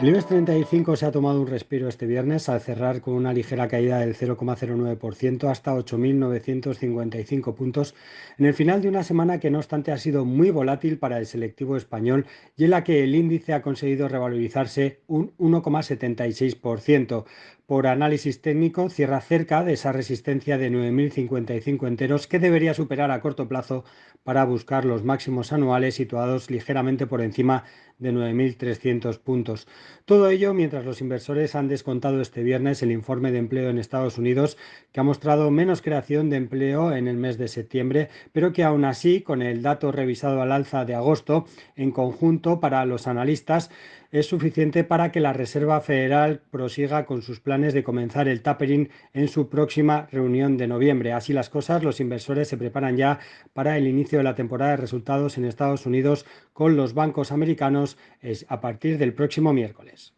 El IBEX 35 se ha tomado un respiro este viernes al cerrar con una ligera caída del 0,09% hasta 8.955 puntos en el final de una semana que no obstante ha sido muy volátil para el selectivo español y en la que el índice ha conseguido revalorizarse un 1,76%. Por análisis técnico cierra cerca de esa resistencia de 9.055 enteros que debería superar a corto plazo para buscar los máximos anuales situados ligeramente por encima de 9.300 puntos. Todo ello mientras los inversores han descontado este viernes el informe de empleo en Estados Unidos, que ha mostrado menos creación de empleo en el mes de septiembre, pero que aún así, con el dato revisado al alza de agosto, en conjunto para los analistas, es suficiente para que la Reserva Federal prosiga con sus planes de comenzar el tapering en su próxima reunión de noviembre. Así las cosas, los inversores se preparan ya para el inicio de la temporada de resultados en Estados Unidos con los bancos americanos a partir del próximo miércoles.